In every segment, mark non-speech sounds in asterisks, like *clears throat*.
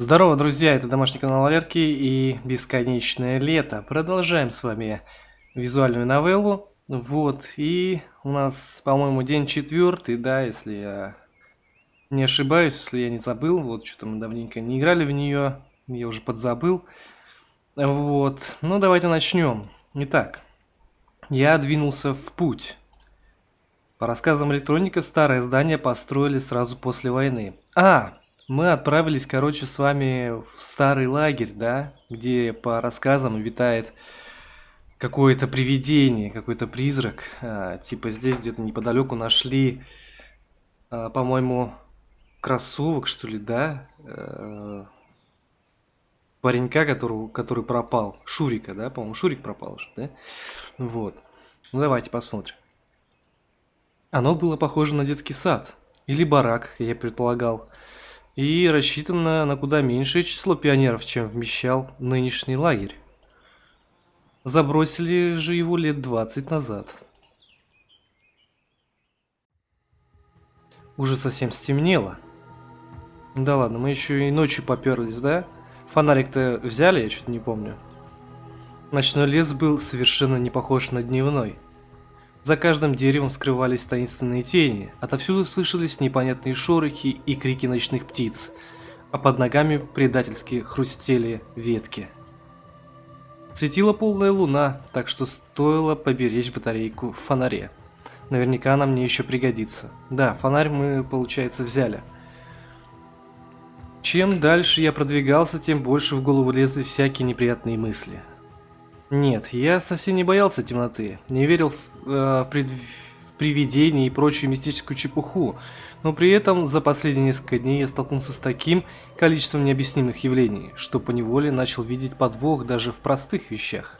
Здорово, друзья, это домашний канал Валерки и Бесконечное лето. Продолжаем с вами визуальную новеллу. Вот, и у нас, по-моему, день четвертый, да, если я не ошибаюсь, если я не забыл. Вот, что-то мы давненько не играли в нее, я уже подзабыл. Вот, ну давайте начнем. Итак, я двинулся в путь. По рассказам электроника, старое здание построили сразу после войны. А, мы отправились, короче, с вами в старый лагерь, да, где по рассказам витает какое-то привидение, какой-то призрак. А, типа здесь где-то неподалеку нашли, а, по-моему, кроссовок, что ли, да? А, паренька, который, который пропал. Шурика, да? По-моему, Шурик пропал же, да? Вот. Ну, давайте посмотрим. Оно было похоже на детский сад. Или барак, я предполагал и рассчитана на куда меньшее число пионеров, чем вмещал нынешний лагерь. Забросили же его лет 20 назад. Уже совсем стемнело. Да ладно, мы еще и ночью поперлись, да? Фонарик-то взяли, я что-то не помню. Ночной лес был совершенно не похож на дневной. За каждым деревом скрывались таинственные тени, отовсюду слышались непонятные шорохи и крики ночных птиц, а под ногами предательски хрустели ветки. Светила полная луна, так что стоило поберечь батарейку в фонаре. Наверняка она мне еще пригодится. Да, фонарь мы, получается, взяли. Чем дальше я продвигался, тем больше в голову лезли всякие неприятные мысли. Нет, я совсем не боялся темноты, не верил в, э, пред... привидения и прочую мистическую чепуху, но при этом за последние несколько дней я столкнулся с таким количеством необъяснимых явлений, что поневоле начал видеть подвох даже в простых вещах.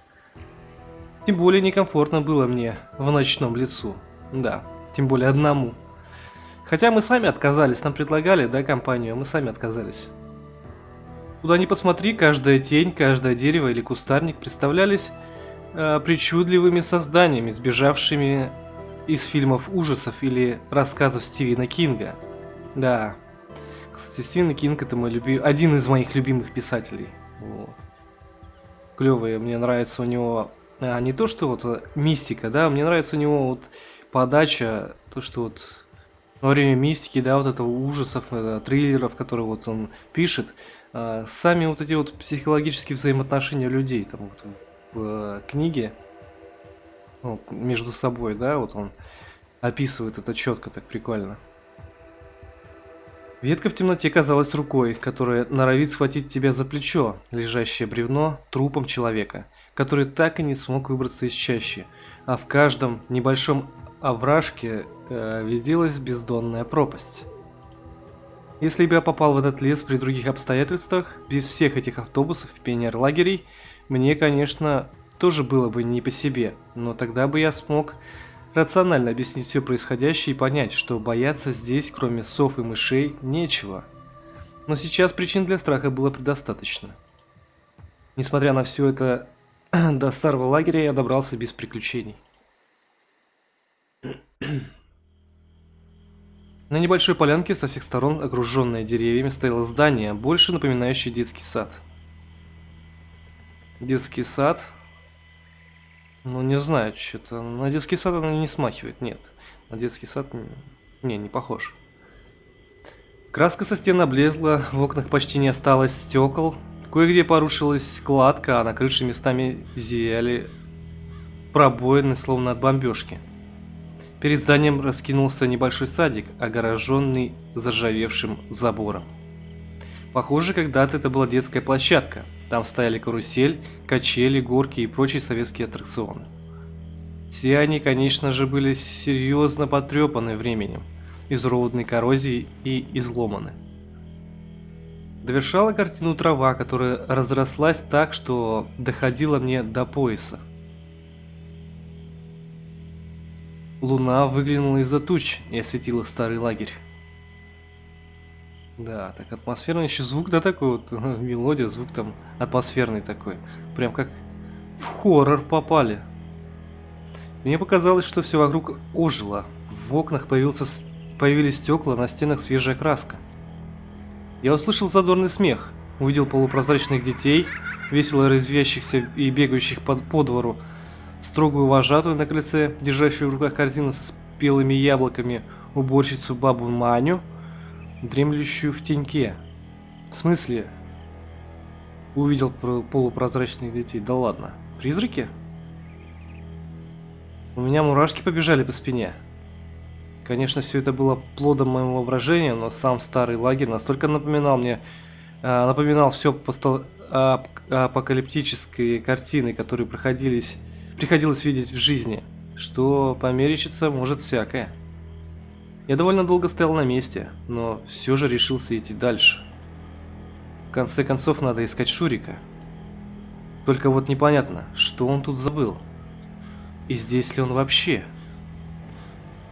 Тем более некомфортно было мне в ночном лицу. Да, тем более одному. Хотя мы сами отказались, нам предлагали, да, компанию, а мы сами отказались. Куда ни посмотри, каждая тень, каждое дерево или кустарник представлялись э, причудливыми созданиями, сбежавшими из фильмов ужасов или рассказов Стивена Кинга. Да, кстати, Стивен Кинг это мой люби... один из моих любимых писателей. Вот. Клевый, мне нравится у него а, не то, что вот э, мистика, да, мне нравится у него вот подача, то, что вот во время мистики, да, вот этого ужасов, это, триллеров, которые вот он пишет, а, сами вот эти вот психологические взаимоотношения людей, там вот в э, книге, ну, между собой, да, вот он описывает это четко, так прикольно. Ветка в темноте казалась рукой, которая норовит схватить тебя за плечо, лежащее бревно трупом человека, который так и не смог выбраться из чащи, а в каждом небольшом овражке э, виделась бездонная пропасть. Если бы я попал в этот лес при других обстоятельствах, без всех этих автобусов и пионер-лагерей, мне, конечно, тоже было бы не по себе, но тогда бы я смог рационально объяснить все происходящее и понять, что бояться здесь, кроме сов и мышей, нечего. Но сейчас причин для страха было предостаточно. Несмотря на все это, *clears throat* до старого лагеря я добрался без приключений. *clears throat* На небольшой полянке со всех сторон, окруженное деревьями, стояло здание, больше напоминающее детский сад. Детский сад? Ну, не знаю, что-то... На детский сад оно не смахивает, нет. На детский сад... Не, не похож. Краска со стен облезла, в окнах почти не осталось стекол. Кое-где порушилась кладка, а на крыше местами зияли пробоины, словно от бомбежки. Перед зданием раскинулся небольшой садик, огороженный заржавевшим забором. Похоже, когда-то это была детская площадка. Там стояли карусель, качели, горки и прочие советские аттракционы. Все они, конечно же, были серьезно потрепаны временем, изуродной коррозией и изломаны. Довершала картину трава, которая разрослась так, что доходила мне до пояса. Луна выглянула из-за туч и осветила старый лагерь. Да, так атмосферный еще звук, да, такой вот, *laughs* мелодия, звук там атмосферный такой. Прям как в хоррор попали. Мне показалось, что все вокруг ожило. В окнах появился, появились стекла, на стенах свежая краска. Я услышал задорный смех. увидел полупрозрачных детей, весело резвящихся и бегающих по, по двору, строгую вожатую на крыльце, держащую в руках корзину со спелыми яблоками, уборщицу бабу Маню, дремлющую в теньке. В смысле? Увидел полупрозрачных детей. Да ладно. Призраки? У меня мурашки побежали по спине. Конечно, все это было плодом моего воображения, но сам старый лагерь настолько напоминал мне, э, напоминал все ап, апокалиптические картины, которые проходились, приходилось видеть в жизни, что померещиться может всякое. Я довольно долго стоял на месте, но все же решился идти дальше. В конце концов, надо искать Шурика. Только вот непонятно, что он тут забыл. И здесь ли он вообще?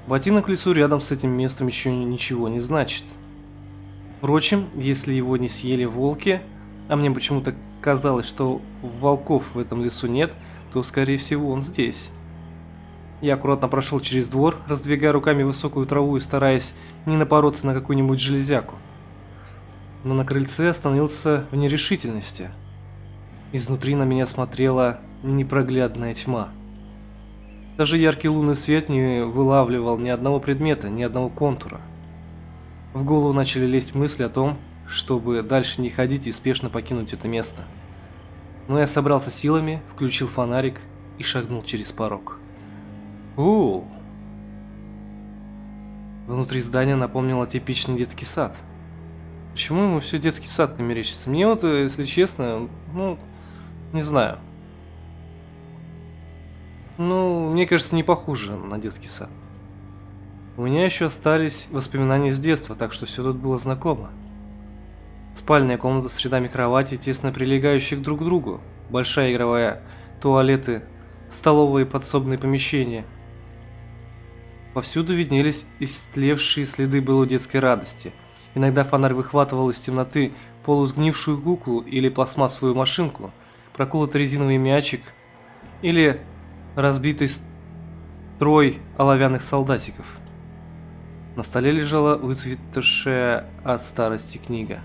Ботинок в лесу рядом с этим местом еще ничего не значит. Впрочем, если его не съели волки, а мне почему-то казалось, что волков в этом лесу нет, то скорее всего он здесь. Я аккуратно прошел через двор, раздвигая руками высокую траву и стараясь не напороться на какую-нибудь железяку. Но на крыльце остановился в нерешительности. Изнутри на меня смотрела непроглядная тьма. Даже яркий лунный свет не вылавливал ни одного предмета, ни одного контура. В голову начали лезть мысли о том, чтобы дальше не ходить и спешно покинуть это место. Но я собрался силами, включил фонарик и шагнул через порог. О! Внутри здания напомнило типичный детский сад. Почему ему все детский сад не мерещится? Мне вот, если честно, ну, не знаю. Ну, мне кажется, не похоже на детский сад. У меня еще остались воспоминания с детства, так что все тут было знакомо. Спальная комната с рядами кровати, тесно прилегающих друг к другу. Большая игровая, туалеты, столовые подсобные помещения – Повсюду виднелись истлевшие следы былой детской радости. Иногда фонарь выхватывал из темноты полусгнившую куклу или пластмассовую машинку, проколотый резиновый мячик или разбитый строй оловянных солдатиков. На столе лежала выцветшая от старости книга.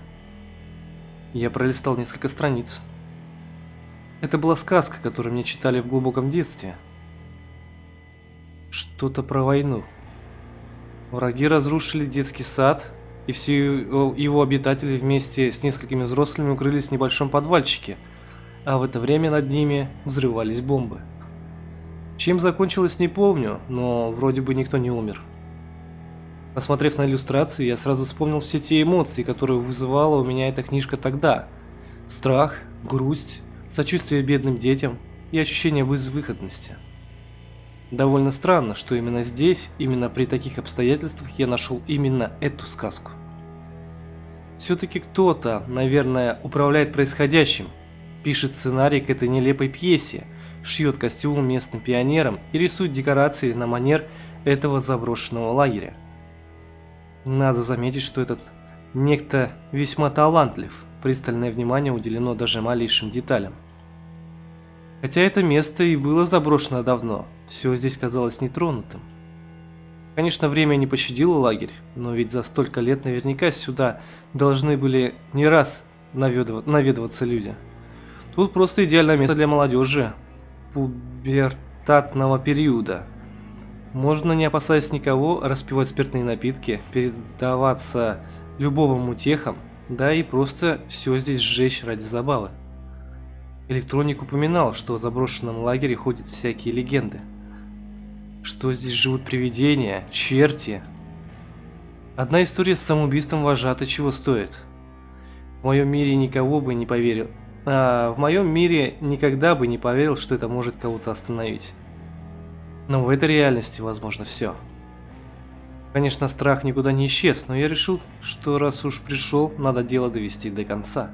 Я пролистал несколько страниц. Это была сказка, которую мне читали в глубоком детстве – что-то про войну. Враги разрушили детский сад, и все его обитатели вместе с несколькими взрослыми укрылись в небольшом подвальчике, а в это время над ними взрывались бомбы. Чем закончилось не помню, но вроде бы никто не умер. Посмотрев на иллюстрации, я сразу вспомнил все те эмоции, которые вызывала у меня эта книжка тогда. Страх, грусть, сочувствие бедным детям и ощущение безвыходности. Довольно странно, что именно здесь, именно при таких обстоятельствах я нашел именно эту сказку. Все-таки кто-то, наверное, управляет происходящим, пишет сценарий к этой нелепой пьесе, шьет костюмы местным пионерам и рисует декорации на манер этого заброшенного лагеря. Надо заметить, что этот некто весьма талантлив, пристальное внимание уделено даже малейшим деталям. Хотя это место и было заброшено давно, все здесь казалось нетронутым. Конечно, время не пощадило лагерь, но ведь за столько лет наверняка сюда должны были не раз наведываться люди. Тут просто идеальное место для молодежи пубертатного периода. Можно, не опасаясь никого, распивать спиртные напитки, передаваться любовым утехам, да и просто все здесь сжечь ради забавы. Электроник упоминал, что в заброшенном лагере ходят всякие легенды. Что здесь живут привидения, черти. Одна история с самоубийством вожатой чего стоит. В моем мире никого бы не поверил. А в моем мире никогда бы не поверил, что это может кого-то остановить. Но в этой реальности возможно все. Конечно, страх никуда не исчез, но я решил, что раз уж пришел, надо дело довести до конца.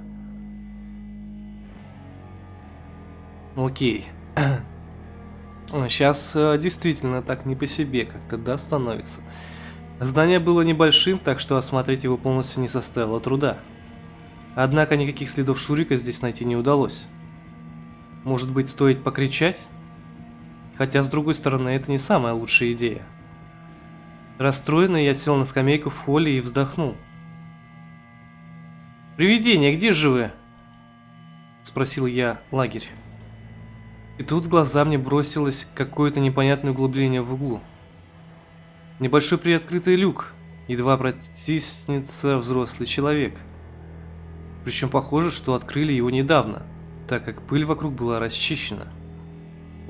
Окей. *clears throat* Сейчас э, действительно так не по себе как-то, да, становится. Здание было небольшим, так что осмотреть его полностью не составило труда. Однако никаких следов Шурика здесь найти не удалось. Может быть, стоит покричать? Хотя, с другой стороны, это не самая лучшая идея. Расстроенный, я сел на скамейку в холле и вздохнул. «Привидение, где же вы?» Спросил я лагерь. И тут в глаза мне бросилось какое-то непонятное углубление в углу. Небольшой приоткрытый люк, едва протиснется взрослый человек. Причем похоже, что открыли его недавно, так как пыль вокруг была расчищена.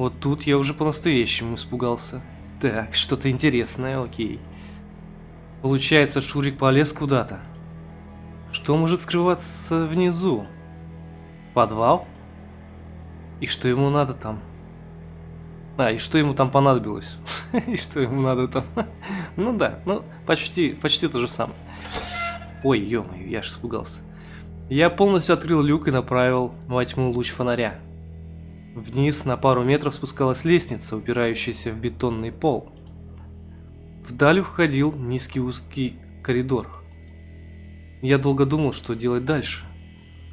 Вот тут я уже по-настоящему испугался. Так, что-то интересное, окей. Получается, Шурик полез куда-то. Что может скрываться внизу? Подвал? И что ему надо там? А, и что ему там понадобилось? *laughs* И что ему надо там? *laughs* Ну да, ну почти, почти то же самое. Ой, ё я же испугался. Я полностью открыл люк и направил во тьму луч фонаря. Вниз на пару метров спускалась лестница, упирающаяся в бетонный пол. Вдаль уходил низкий узкий коридор. Я долго думал, что делать дальше.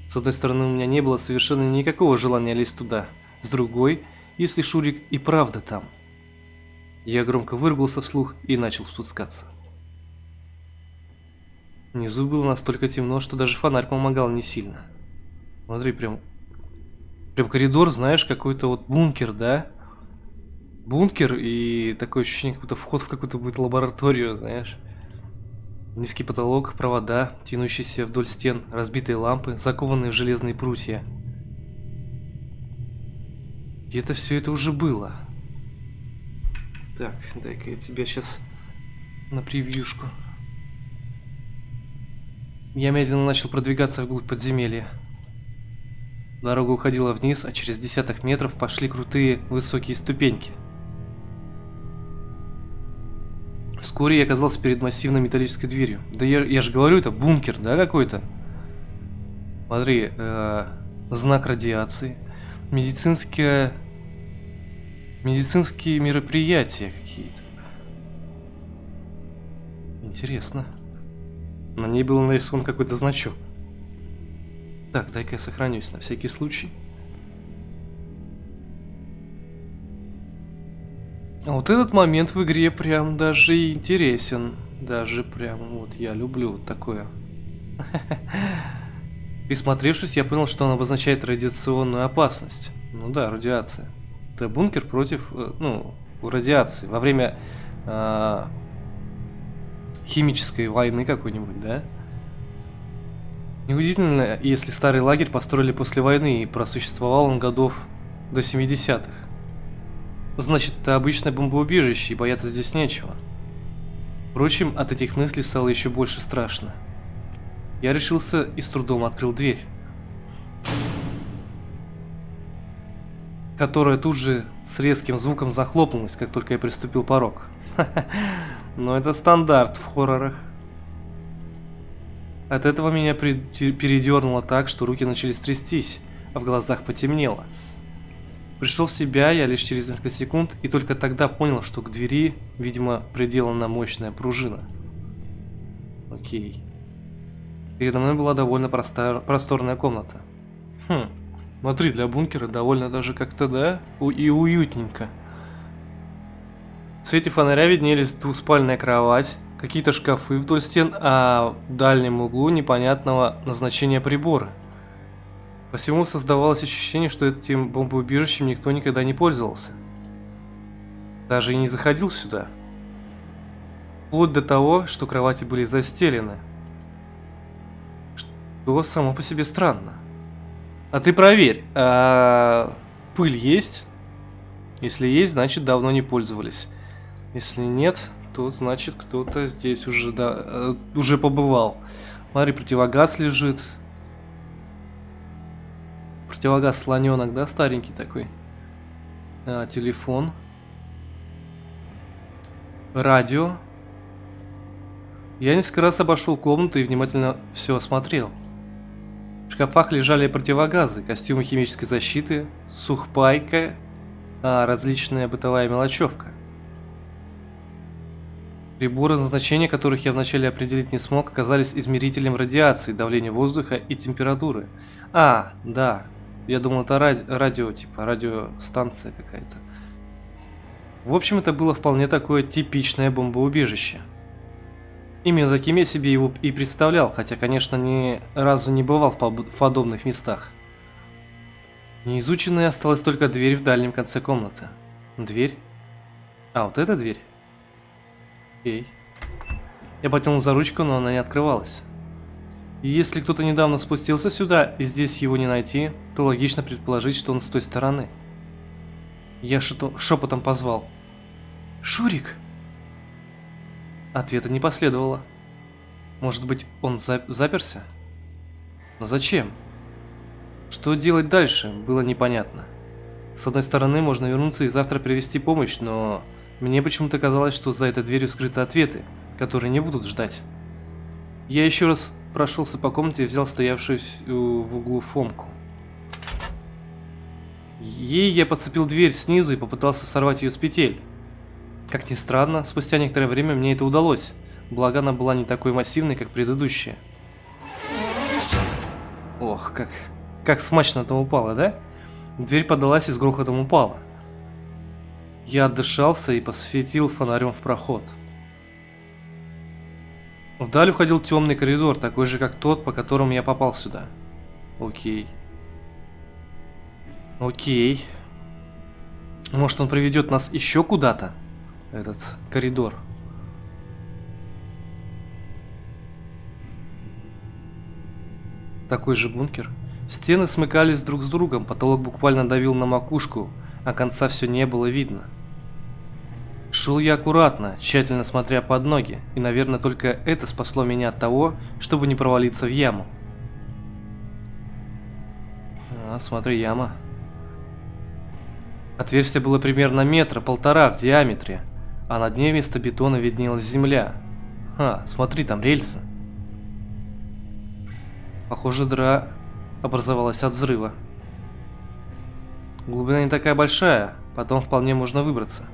С одной стороны, у меня не было совершенно никакого желания лезть туда. С другой, если Шурик и правда там. Я громко выругался вслух и начал спускаться. Внизу было настолько темно, что даже фонарь помогал не сильно. Смотри, прям... Прям коридор, знаешь, какой-то вот бункер, да? Бункер и такое ощущение, как будто вход в какую-то будет лабораторию, знаешь. Низкий потолок, провода, тянущиеся вдоль стен, разбитые лампы, закованные в железные прутья. Где-то все это уже было. Так, дай-ка я тебя сейчас на превьюшку. Я медленно начал продвигаться вглубь подземелья. Дорога уходила вниз, а через десяток метров пошли крутые высокие ступеньки. Вскоре я оказался перед массивной металлической дверью. Да я, я же говорю, это бункер, да, какой-то? Смотри, э, знак радиации, медицинские, медицинские мероприятия какие-то. Интересно. На ней был нарисован какой-то значок. Так, дай-ка я сохранюсь на всякий случай. А вот этот момент в игре прям даже интересен. Даже прям вот я люблю такое. *laughs* Присмотревшись, я понял, что он обозначает радиационную опасность. Ну да, радиация. Это бункер против, э, ну, радиации. Во время э, химической войны какой-нибудь, да? Неудивительно, если старый лагерь построили после войны и просуществовал он годов до 70-х. Значит, это обычное бомбоубежище, и бояться здесь нечего. Впрочем, от этих мыслей стало еще больше страшно. Я решился и с трудом открыл дверь. Которая тут же с резким звуком захлопнулась, как только я приступил порог. *laughs* Но это стандарт в хоррорах. От этого меня передернуло так, что руки начали трястись, а в глазах потемнело. Пришел в себя я лишь через несколько секунд и только тогда понял, что к двери, видимо, приделана мощная пружина. Окей. Передо мной была довольно простая, просторная комната. Хм, смотри, для бункера довольно даже как-то, да, и уютненько. В свете фонаря виднелись двуспальная кровать, какие-то шкафы вдоль стен, а в дальнем углу непонятного назначения прибора. По всему создавалось ощущение, что этим бомбоубежищем никто никогда не пользовался. Даже и не заходил сюда. Вплоть до того, что кровати были застелены. Что само по себе странно. А ты проверь, а пыль есть? Если есть, значит давно не пользовались. Если нет, то значит кто-то здесь уже, да, э, уже побывал. Смотри, противогаз лежит, Противогаз слоненок, да, старенький такой. А, телефон. Радио. Я несколько раз обошел комнату и внимательно все осмотрел. В шкафах лежали противогазы, костюмы химической защиты, сухпайка, а различная бытовая мелочевка. Приборы назначения, которых я вначале определить не смог, оказались измерителем радиации, давления воздуха и температуры. А, да, я думал, это ради радио, типа радиостанция какая-то. В общем, это было вполне такое типичное бомбоубежище. Именно таким я себе его и представлял, хотя, конечно, ни разу не бывал в подобных местах. Неизученной осталась только дверь в дальнем конце комнаты. Дверь? А, вот эта дверь? Окей. Я потянул за ручку, но она не открывалась. Если кто-то недавно спустился сюда, и здесь его не найти, то логично предположить, что он с той стороны. Я шепотом позвал. «Шурик!» Ответа не последовало. Может быть, он за заперся? Но зачем? Что делать дальше, было непонятно. С одной стороны, можно вернуться и завтра привести помощь, но мне почему-то казалось, что за этой дверью скрыты ответы, которые не будут ждать. Я еще раз прошелся по комнате и взял стоявшую в углу Фомку. Ей я подцепил дверь снизу и попытался сорвать ее с петель. Как ни странно, спустя некоторое время мне это удалось, благо она была не такой массивной, как предыдущая. Ох, как, как смачно там упала, да? Дверь подалась и с грохотом упала. Я отдышался и посветил фонарем в проход. Вдаль уходил темный коридор, такой же, как тот, по которому я попал сюда. Окей. Окей. Может, он приведет нас еще куда-то? Этот коридор. Такой же бункер. Стены смыкались друг с другом, потолок буквально давил на макушку, а конца все не было видно. Шел я аккуратно, тщательно смотря под ноги, и, наверное, только это спасло меня от того, чтобы не провалиться в яму. А, смотри, яма. Отверстие было примерно метра, полтора в диаметре, а на дне вместо бетона виднелась земля. А, смотри, там рельсы. Похоже, дыра образовалась от взрыва. Глубина не такая большая, потом вполне можно выбраться.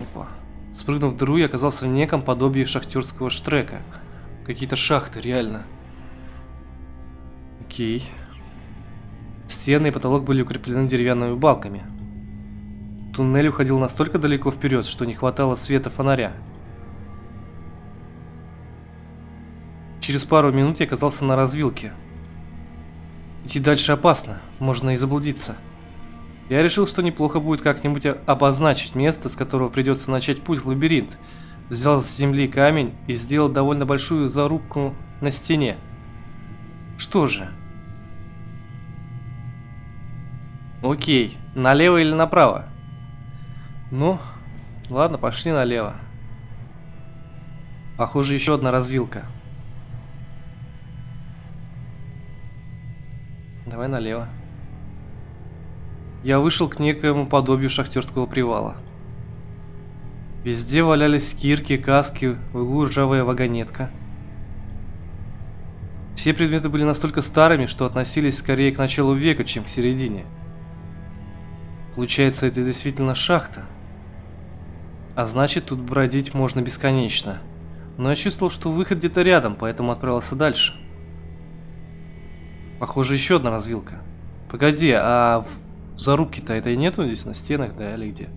Опа. Спрыгнув в дыру, я оказался в неком подобии шахтерского штрека. Какие-то шахты, реально. Окей. Стены и потолок были укреплены деревянными балками. Туннель уходил настолько далеко вперед, что не хватало света фонаря. Через пару минут я оказался на развилке. Идти дальше опасно, можно и заблудиться. Я решил, что неплохо будет как-нибудь обозначить место, с которого придется начать путь в лабиринт. Взял с земли камень и сделал довольно большую зарубку на стене. Что же? Окей, налево или направо? Ну, ладно, пошли налево. Похоже, еще одна развилка. Давай налево. Я вышел к некоему подобию шахтерского привала. Везде валялись кирки, каски, в углу ржавая вагонетка. Все предметы были настолько старыми, что относились скорее к началу века, чем к середине. Получается, это действительно шахта. А значит, тут бродить можно бесконечно. Но я чувствовал, что выход где-то рядом, поэтому отправился дальше. Похоже, еще одна развилка. Погоди, а в зарубке-то этой нету здесь на стенах, да, или где?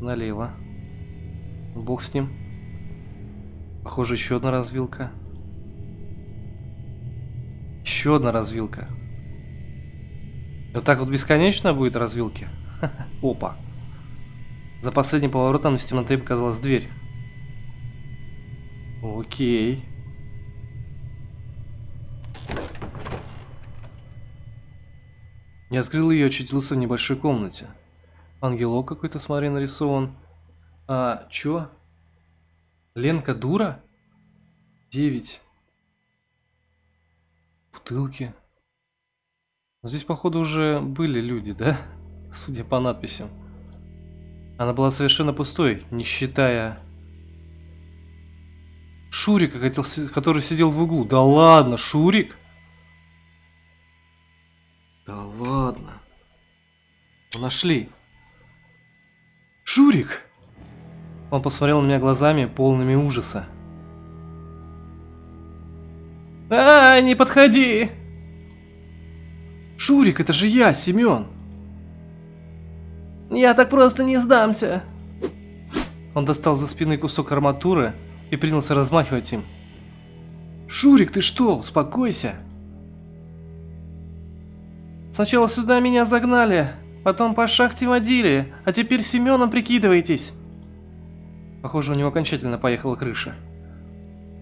Налево. Бог с ним. Похоже, еще одна развилка. Еще одна развилка. Вот так вот бесконечно будет развилки? *laughs* Опа. За последним поворотом из темноты показалась дверь. Окей. Я открыл ее и очутился в небольшой комнате. Ангелок какой-то, смотри, нарисован. А, чё? Ленка дура? Девять. Бутылки. Здесь, походу, уже были люди, да? *laughs* Судя по надписям. Она была совершенно пустой, не считая... Шурика, который сидел в углу. Да ладно, Шурик? Да ладно. Ну, нашли. Шурик! Он посмотрел на меня глазами, полными ужаса. А, не подходи! Шурик, это же я, Семен! Я так просто не сдамся! Он достал за спины кусок арматуры и принялся размахивать им. Шурик, ты что? Успокойся! Сначала сюда меня загнали, потом по шахте водили, а теперь Семеном прикидываетесь. Похоже, у него окончательно поехала крыша.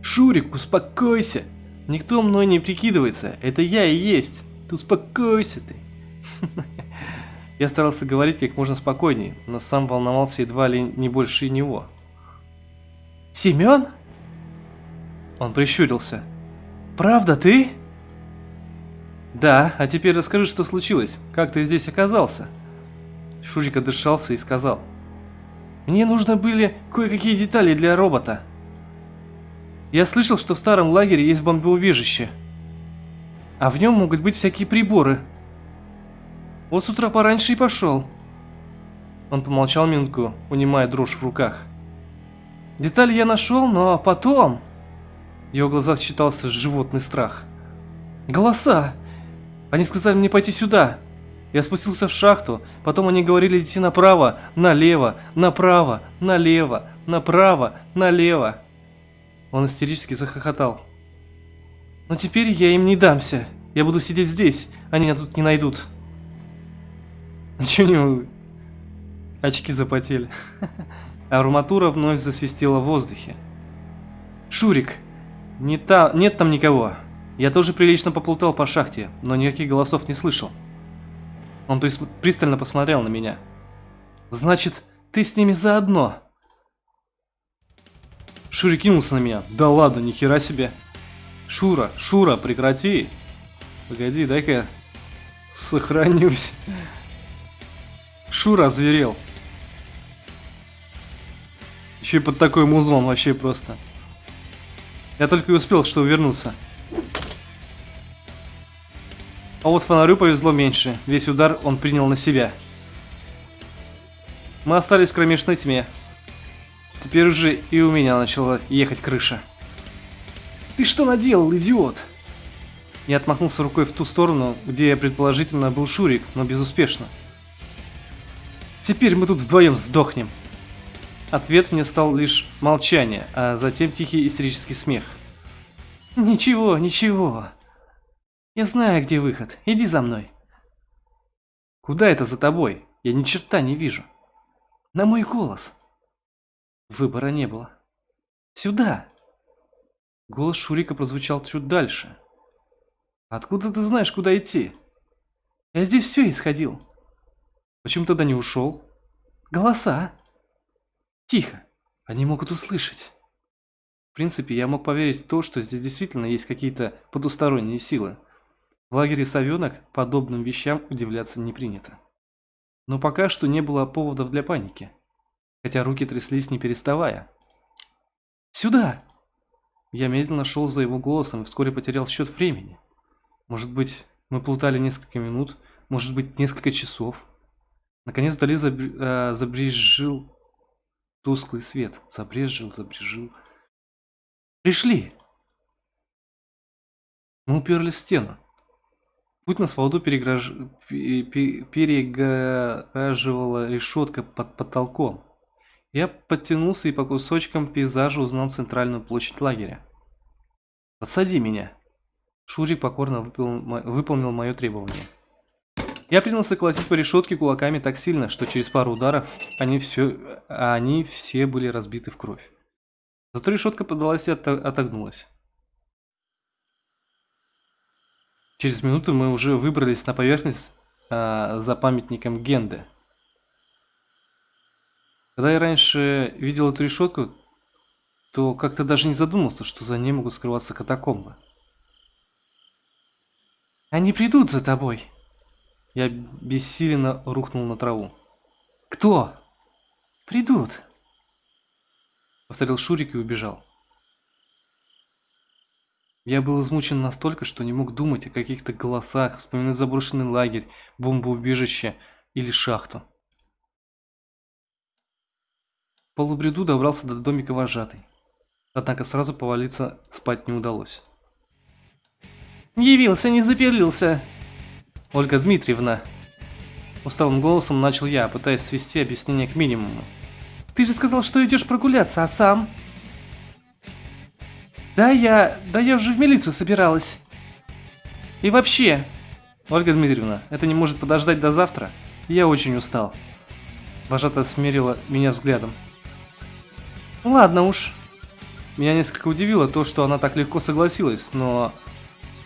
Шурик, успокойся. Никто мной не прикидывается, это я и есть. Ты успокойся ты. *laughs* Я старался говорить как можно спокойнее, но сам волновался едва ли не больше него. «Семен?» Он прищурился. «Правда ты?» «Да, а теперь расскажи, что случилось. Как ты здесь оказался?» Шурик отдышался и сказал. «Мне нужны были кое-какие детали для робота. Я слышал, что в старом лагере есть бомбоубежище, а в нем могут быть всякие приборы. Вот с утра пораньше и пошел». Он помолчал минутку, унимая дрожь в руках. «Детали я нашел, но потом...» В его глазах читался животный страх. «Голоса! Они сказали мне пойти сюда. Я спустился в шахту, потом они говорили идти направо, налево, направо, налево, направо, налево. Он истерически захохотал. Но теперь я им не дамся. Я буду сидеть здесь, они меня тут не найдут. *laughs* Ничего не... Очки запотели. *laughs* Арматура вновь засвистела в воздухе. «Шурик, не та... нет там никого. Я тоже прилично поплутал по шахте, но никаких голосов не слышал. Он пристально посмотрел на меня. «Значит, ты с ними заодно?» Шури кинулся на меня. «Да ладно, нихера себе!» «Шура, Шура, прекрати!» «Погоди, дай-ка сохранюсь!» Шура озверел. Еще и под такой музон вообще просто. Я только и успел, что увернуться. А вот фонарю повезло меньше. Весь удар он принял на себя. Мы остались в кромешной тьме. Теперь уже и у меня начала ехать крыша. «Ты что наделал, идиот?» Я отмахнулся рукой в ту сторону, где предположительно был Шурик, но безуспешно. «Теперь мы тут вдвоем сдохнем!» Ответ мне стал лишь молчание, а затем тихий истерический смех. «Ничего, ничего!» Я знаю, где выход. Иди за мной. Куда это за тобой? Я ни черта не вижу. На мой голос. Выбора не было. Сюда. Голос Шурика прозвучал чуть дальше. Откуда ты знаешь, куда идти? Я здесь все исходил. Почему тогда не ушел? Голоса. Тихо. Они могут услышать. В принципе, я мог поверить в то, что здесь действительно есть какие-то потусторонние силы. В лагере совенок подобным вещам удивляться не принято. Но пока что не было поводов для паники, хотя руки тряслись не переставая. «Сюда!» Я медленно шел за его голосом и вскоре потерял счет времени. Может быть, мы плутали несколько минут, может быть, несколько часов. Наконец вдали забр... э, забрежил тусклый свет. Забрежил, забрежил. «Пришли!» Мы уперлись в стену. Путь на свободу переграж... перегораживала решетка под потолком. Я подтянулся и по кусочкам пейзажа узнал центральную площадь лагеря. «Подсади меня!» Шурик покорно выполнил, выполнил мое требование. Я принялся колотить по решетке кулаками так сильно, что через пару ударов они все, они все были разбиты в кровь. Зато решетка подалась и отогнулась. Через минуту мы уже выбрались на поверхность а, за памятником Генде. Когда я раньше видел эту решетку, то как-то даже не задумался, что за ней могут скрываться катакомбы. «Они придут за тобой!» Я бессиленно рухнул на траву. «Кто?» «Придут!» Повторил Шурик и убежал. Я был измучен настолько, что не мог думать о каких-то голосах, вспоминать заброшенный лагерь, бомбоубежище или шахту. В полубреду добрался до домика вожатой. Однако сразу повалиться спать не удалось. «Явился, не заперлился!» «Ольга Дмитриевна!» Усталым голосом начал я, пытаясь свести объяснение к минимуму. «Ты же сказал, что идешь прогуляться, а сам?» Да я... да я уже в милицию собиралась. И вообще, Ольга Дмитриевна, это не может подождать до завтра? Я очень устал. Вожата смерила меня взглядом. Ладно уж. Меня несколько удивило то, что она так легко согласилась, но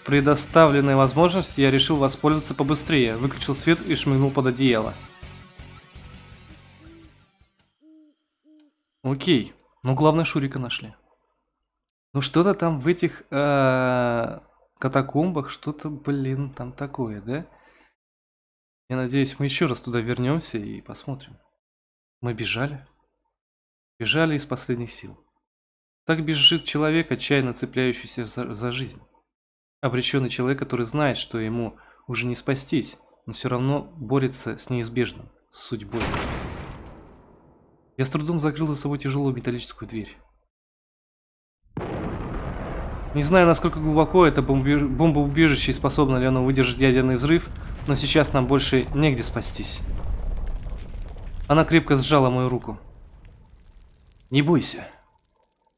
предоставленной возможности я решил воспользоваться побыстрее, выключил свет и шмыгнул под одеяло. Окей, ну главное Шурика нашли. Ну что-то там в этих э, катакомбах, что-то, блин, там такое, да? Я надеюсь, мы еще раз туда вернемся и посмотрим. Мы бежали. Бежали из последних сил. Так бежит человек, отчаянно цепляющийся за, за жизнь. Обреченный человек, который знает, что ему уже не спастись, но все равно борется с неизбежным, с судьбой. Я с трудом закрыл за собой тяжелую металлическую дверь. Не знаю, насколько глубоко это бомбоубежище и способно ли оно выдержать ядерный взрыв, но сейчас нам больше негде спастись. Она крепко сжала мою руку. «Не бойся».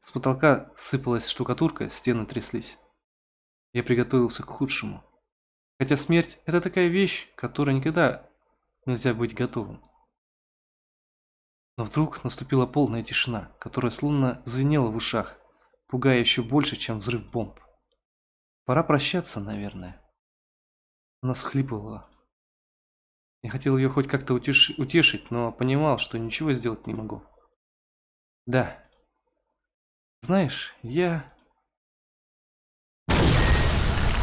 С потолка сыпалась штукатурка, стены тряслись. Я приготовился к худшему. Хотя смерть – это такая вещь, которой никогда нельзя быть готовым. Но вдруг наступила полная тишина, которая словно звенела в ушах, пугая еще больше, чем взрыв бомб. Пора прощаться, наверное. Она схлипывала. Я хотел ее хоть как-то утеш... утешить, но понимал, что ничего сделать не могу. Да. Знаешь, я...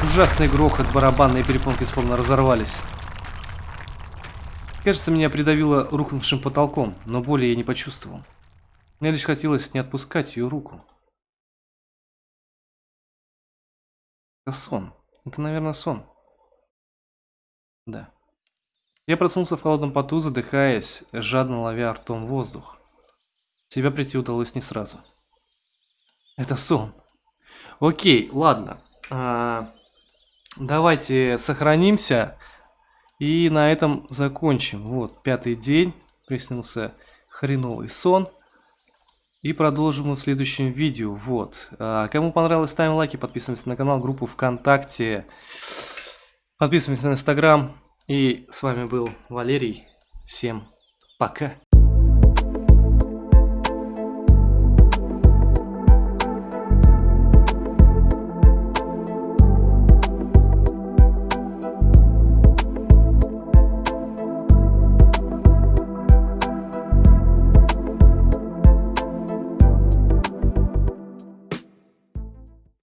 Ужасный грохот, барабанные перепонки словно разорвались. Кажется, меня придавило рухнувшим потолком, но боли я не почувствовал. Мне лишь хотелось не отпускать ее руку. Это сон. Это, наверное, сон. Да. Я проснулся в холодном поту, задыхаясь, жадно ловя ртом воздух. Себя прийти удалось не сразу. Это сон. Окей, ладно. А, давайте сохранимся. И на этом закончим. Вот, пятый день. Приснился хреновый сон. И продолжим мы в следующем видео. Вот. А, кому понравилось, ставим лайки, подписываемся на канал, группу ВКонтакте. Подписываемся на Инстаграм. И с вами был Валерий. Всем пока.